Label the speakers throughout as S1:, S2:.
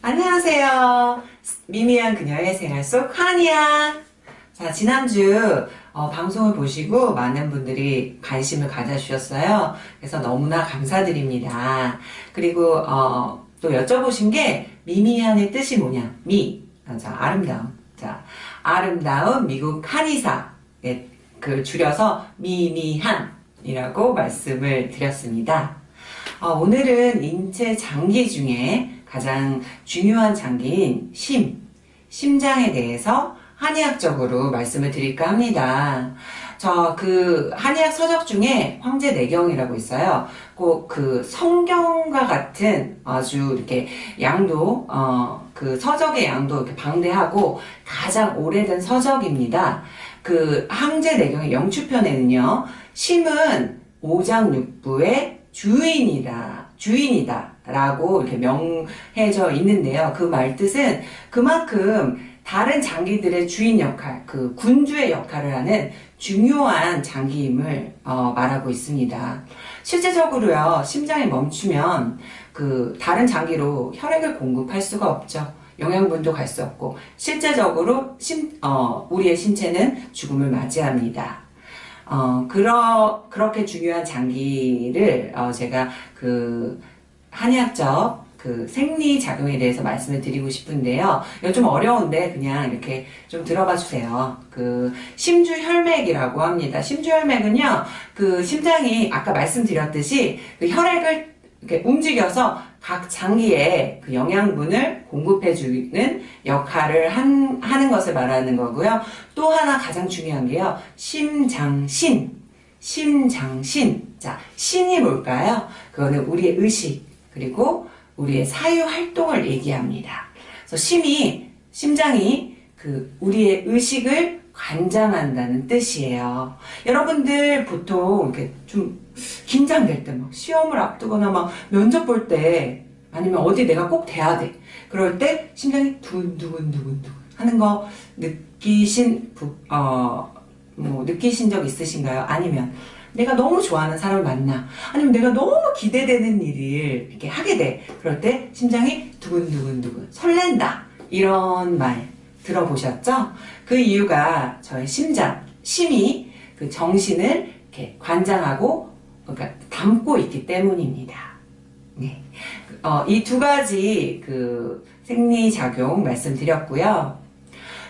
S1: 안녕하세요. 미미한 그녀의 생활 속 한이야. 자, 지난주 어, 방송을 보시고 많은 분들이 관심을 가져주셨어요. 그래서 너무나 감사드립니다. 그리고 어, 또 여쭤보신 게 미미한의 뜻이 뭐냐? 미, 자, 아름다움. 자, 아름다운 미국 한의사. 네, 그 줄여서 미미한이라고 말씀을 드렸습니다. 어, 오늘은 인체 장기 중에 가장 중요한 장기인 심, 심장에 대해서 한의학적으로 말씀을 드릴까 합니다. 저 그 한의학 서적 중에 황제 내경이라고 있어요. 꼭 그 성경과 같은 아주 이렇게 양도 어 그 서적의 양도 이렇게 방대하고 가장 오래된 서적입니다. 그 황제 내경의 영추편에는요. 심은 오장육부의 주인이다. 주인이다. 라고 이렇게 명해져 있는데요. 그 말뜻은 그만큼 다른 장기들의 주인 역할, 그 군주의 역할을 하는 중요한 장기임을 어, 말하고 있습니다. 실제적으로요, 심장이 멈추면 그 다른 장기로 혈액을 공급할 수가 없죠. 영양분도 갈 수 없고 실제적으로 심, 어, 우리의 신체는 죽음을 맞이합니다. 어, 그러, 그렇게 중요한 장기를 어, 제가 그 한의학적 그 생리작용에 대해서 말씀을 드리고 싶은데요. 이거 좀 어려운데 그냥 이렇게 좀 들어봐 주세요. 그 심주혈맥이라고 합니다. 심주혈맥은요. 그 심장이 아까 말씀드렸듯이 그 혈액을 이렇게 움직여서 각 장기에 그 영양분을 공급해주는 역할을 한, 하는 것을 말하는 거고요. 또 하나 가장 중요한 게요. 심장신. 심장신. 자, 신이 뭘까요? 그거는 우리의 의식, 그리고 우리의 사유 활동을 얘기합니다. 그래서 심이, 심장이 그 우리의 의식을 관장한다는 뜻이에요. 여러분들 보통 이렇게 좀 긴장될 때 막 시험을 앞두거나 막 면접 볼 때 아니면 어디 내가 꼭 돼야 돼. 그럴 때 심장이 두근두근두근두근 하는 거 느끼신 어, 뭐 느끼신 적 있으신가요? 아니면 내가 너무 좋아하는 사람을 만나 아니면 내가 너무 기대되는 일을 이렇게 하게 돼 그럴 때 심장이 두근두근두근 설렌다 이런 말 들어보셨죠? 그 이유가 저의 심장, 심이 그 정신을 이렇게 관장하고 그러니까 담고 있기 때문입니다. 네. 어, 이 두 가지 그 생리작용 말씀드렸고요.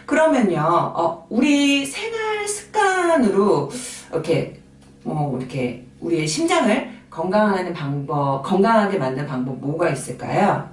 S1: 그러면요, 어, 우리 생활 습관으로 이렇게 뭐 이렇게 우리의 심장을 건강하는 방법, 건강하게 만드는 방법 뭐가 있을까요?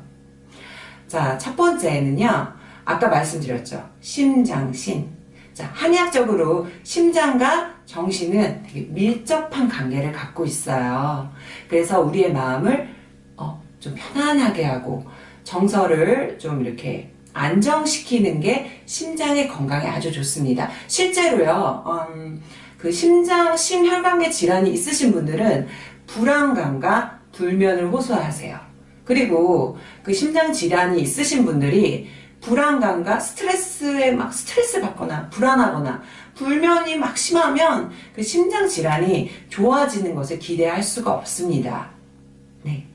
S1: 자, 첫 번째는요. 아까 말씀드렸죠. 심장신. 자, 한의학적으로 심장과 정신은 되게 밀접한 관계를 갖고 있어요. 그래서 우리의 마음을 어, 좀 편안하게 하고 정서를 좀 이렇게 안정시키는 게 심장의 건강에 아주 좋습니다. 실제로요. 음, 그 심장, 심혈관계 질환이 있으신 분들은 불안감과 불면을 호소하세요. 그리고 그 심장 질환이 있으신 분들이 불안감과 스트레스에 막 스트레스 받거나 불안하거나 불면이 막 심하면 그 심장 질환이 좋아지는 것을 기대할 수가 없습니다. 네.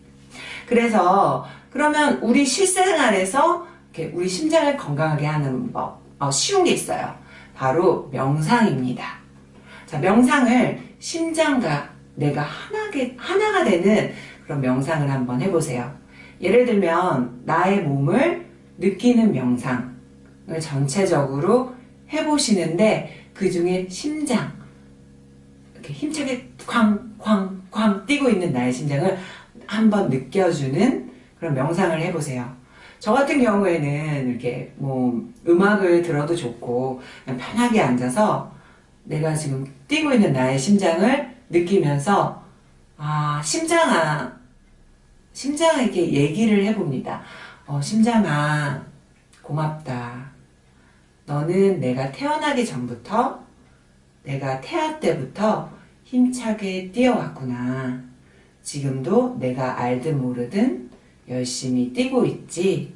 S1: 그래서 그러면 우리 실생활에서 우리 심장을 건강하게 하는 법 어, 쉬운 게 있어요. 바로 명상입니다. 자, 명상을 심장과 내가 하나게, 하나가 되는 그런 명상을 한번 해보세요. 예를 들면 나의 몸을 느끼는 명상을 전체적으로 해보시는데 그 중에 심장 이렇게 힘차게 쾅쾅쾅 뛰고 있는 나의 심장을 한번 느껴주는 그런 명상을 해보세요. 저 같은 경우에는 이렇게 뭐 음악을 들어도 좋고 편하게 앉아서 내가 지금 뛰고 있는 나의 심장을 느끼면서 아 심장아 심장에게 얘기를 해봅니다. 어, 심장아 고맙다. 너는 내가 태어나기 전부터 내가 태아 때부터 힘차게 뛰어왔구나. 지금도 내가 알든 모르든 열심히 뛰고 있지.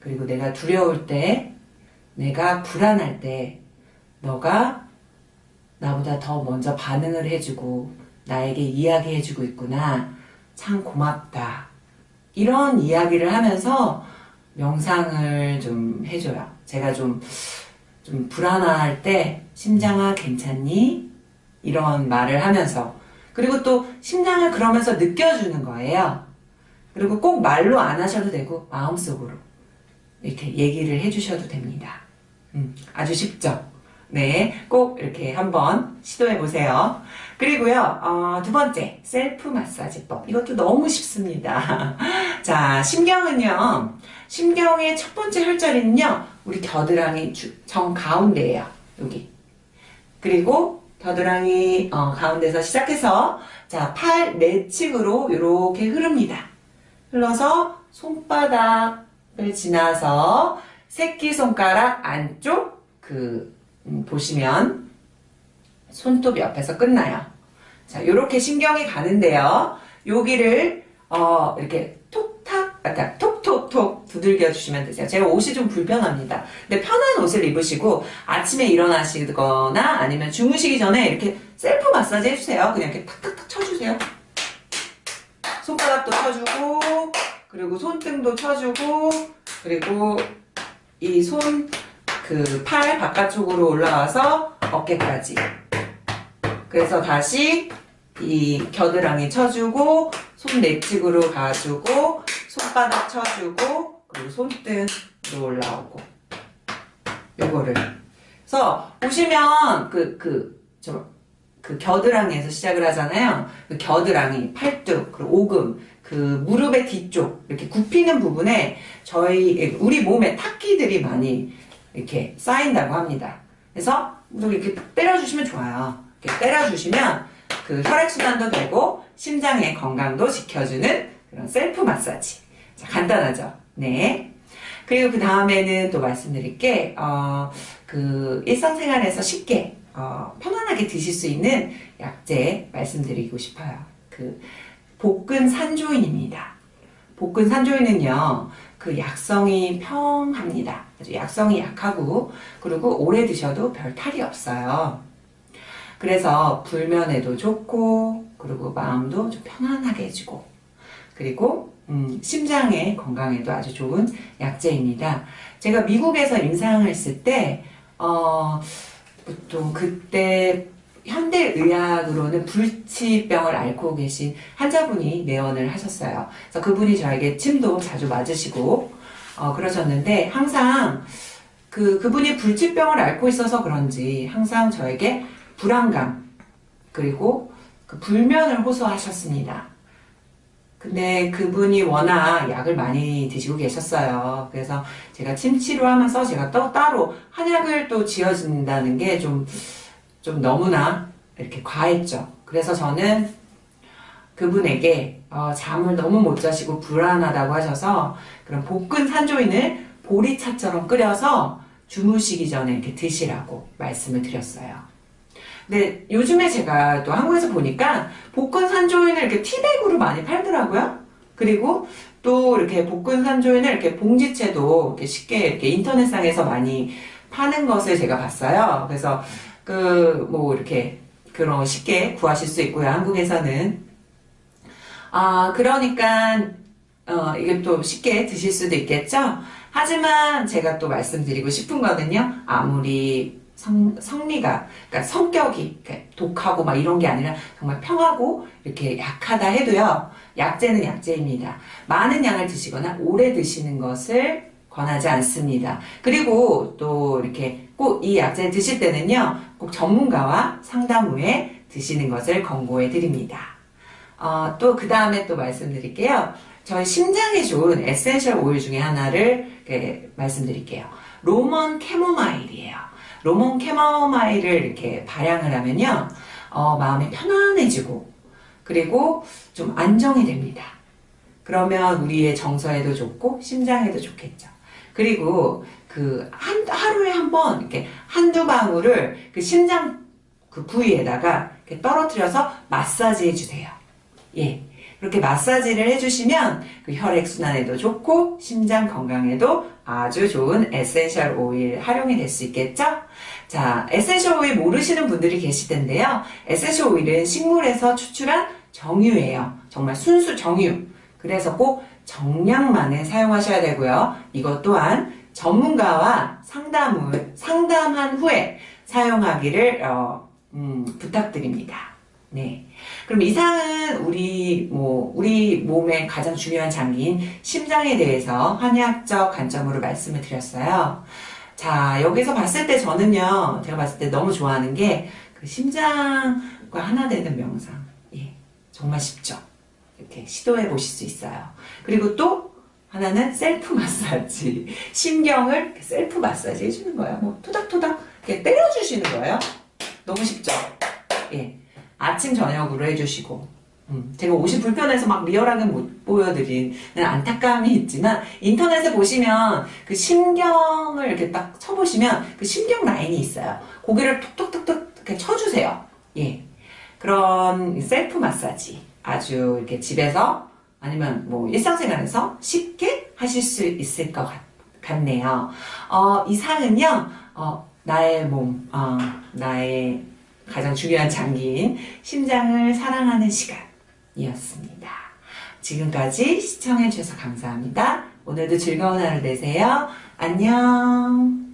S1: 그리고 내가 두려울 때, 내가 불안할 때, 너가 나보다 더 먼저 반응을 해주고 나에게 이야기해주고 있구나. 참 고맙다. 이런 이야기를 하면서 명상을 좀 해줘요. 제가 좀, 좀 불안할 때, 심장아, 괜찮니? 이런 말을 하면서. 그리고 또, 심장을 그러면서 느껴주는 거예요. 그리고 꼭 말로 안 하셔도 되고, 마음속으로. 이렇게 얘기를 해주셔도 됩니다. 음, 아주 쉽죠? 네, 꼭 이렇게 한번 시도해 보세요. 그리고요, 어, 두 번째, 셀프 마사지법. 이것도 너무 쉽습니다. 자, 심경은요, 심경의 첫 번째 혈자리는요, 우리 겨드랑이 주- 정 가운데예요. 여기. 그리고 겨드랑이 어, 가운데서 시작해서 자, 팔 내측으로 이렇게 흐릅니다. 흘러서 손바닥을 지나서 새끼손가락 안쪽 그 음, 보시면 손톱 옆에서 끝나요. 자, 이렇게 신경이 가는데요. 여기를 어, 이렇게 톡탁, 아까 톡톡톡 두들겨 주시면 되세요. 제가 옷이 좀 불편합니다. 근데 편한 옷을 입으시고 아침에 일어나시거나 아니면 주무시기 전에 이렇게 셀프 마사지 해주세요. 그냥 이렇게 탁탁탁 쳐주세요. 손바닥도 쳐주고 그리고 손등도 쳐주고 그리고 이 손 그 팔 바깥쪽으로 올라와서 어깨까지. 그래서 다시 이 겨드랑이 쳐주고 손 내측으로 가주고 손바닥 쳐주고 그리고 손등으로 올라오고. 요거를. 그래서 보시면 그그저그 겨드랑이에서 시작을 하잖아요. 그 겨드랑이, 팔뚝, 그리고 오금, 그 무릎의 뒤쪽 이렇게 굽히는 부분에 저희 우리 몸에 탁기들이 많이 이렇게 쌓인다고 합니다. 그래서 이렇게 때려주시면 좋아요. 이렇게 때려주시면 그 혈액순환도 되고 심장의 건강도 지켜주는 그런 셀프 마사지. 자, 간단하죠? 네. 그리고 그 다음에는 또 말씀드릴 게, 어, 그 일상생활에서 쉽게, 어, 편안하게 드실 수 있는 약재 말씀드리고 싶어요. 그, 복근 산조인입니다. 복근 산조인은요, 그 약성이 평합니다. 약성이 약하고, 그리고 오래 드셔도 별 탈이 없어요. 그래서 불면에도 좋고, 그리고 마음도 좀 편안하게 해주고, 그리고 음, 심장의 건강에도 아주 좋은 약재입니다. 제가 미국에서 임상을 했을 때, 어, 보통 그때 현대의학으로는 불치병을 앓고 계신 환자분이 내원을 하셨어요. 그래서 그분이 저에게 침도 자주 맞으시고, 어, 그러셨는데, 항상 그, 그분이 불치병을 앓고 있어서 그런지 항상 저에게 불안감, 그리고 그 불면을 호소하셨습니다. 근데 그분이 워낙 약을 많이 드시고 계셨어요. 그래서 제가 침치료 하면서 제가 또 따로 한약을 또 지어준다는 게 좀, 좀 너무나 이렇게 과했죠. 그래서 저는 그분에게 어, 잠을 너무 못 자시고 불안하다고 하셔서 그런 복근 산조인을 보리차처럼 끓여서 주무시기 전에 이렇게 드시라고 말씀을 드렸어요. 근데 요즘에 제가 또 한국에서 보니까 복근 산조인을 이렇게 티백으로 많이 팔더라고요. 그리고 또 이렇게 복근 산조인을 이렇게 봉지채도 이렇게 쉽게 이렇게 인터넷상에서 많이 파는 것을 제가 봤어요. 그래서 그 뭐 이렇게 그런 쉽게 구하실 수 있고요. 한국에서는 아 그러니까 어 이게 또 쉽게 드실 수도 있겠죠. 하지만 제가 또 말씀드리고 싶은 거는요. 아무리 성, 성미가, 그러니까 성격이 독하고 막 이런 게 아니라 정말 평하고 이렇게 약하다 해도요, 약재는 약재입니다. 많은 양을 드시거나 오래 드시는 것을 권하지 않습니다. 그리고 또 이렇게 꼭 이 약재 드실 때는요, 꼭 전문가와 상담 후에 드시는 것을 권고해 드립니다. 어, 또그 다음에 또 말씀드릴게요. 저희 심장에 좋은 essential oil 중에 하나를 이렇게 말씀드릴게요. Roman chamomile이에요. Roman chamomile을 이렇게 발향을 하면요, 어, 마음이 편안해지고, 그리고 좀 안정이 됩니다. 그러면 우리의 정서에도 좋고, 심장에도 좋겠죠. 그리고 그, 한, 하루에 한 번, 이렇게 한두 방울을 그 심장 그 부위에다가 떨어뜨려서 마사지 해주세요. 예. 그렇게 마사지를 해주시면 그 혈액순환에도 좋고 심장 건강에도 아주 좋은 essential oil 활용이 될 수 있겠죠? 자, essential oil 모르시는 분들이 계실 텐데요. essential oil은 식물에서 추출한 정유예요. 정말 순수 정유. 그래서 꼭 정량만에 사용하셔야 되고요. 이것 또한 전문가와 상담을, 상담한 후에 사용하기를, 어, 음, 부탁드립니다. 네. 그럼 이상은 우리, 뭐, 우리 몸의 가장 중요한 장기인 심장에 대해서 한의학적 관점으로 말씀을 드렸어요. 자, 여기서 봤을 때 저는요, 제가 봤을 때 너무 좋아하는 게, 그 심장과 하나 되는 명상. 예. 정말 쉽죠? 이렇게 시도해 보실 수 있어요. 그리고 또, 하나는 셀프 마사지. 이렇게 셀프 마사지 해주는 거예요. 뭐, 토닥토닥, 이렇게 때려주시는 거예요. 너무 쉽죠? 예. 아침, 저녁으로 해주시고. 음, 제가 옷이 불편해서 막 리얼하게 못 보여드리는 안타까움이 있지만 인터넷에 보시면 그 심경을 이렇게 딱 쳐보시면 그 심경 라인이 있어요. 고개를 톡톡톡톡 이렇게 쳐주세요. 예. 그런 셀프 마사지 아주 이렇게 집에서 아니면 뭐 일상생활에서 쉽게 하실 수 있을 것 같, 같네요. 어, 이 상은요, 어, 나의 몸, 어, 나의 가장 중요한 장기인 심장을 사랑하는 시간이었습니다. 지금까지 시청해주셔서 감사합니다. 오늘도 즐거운 하루 되세요. 안녕.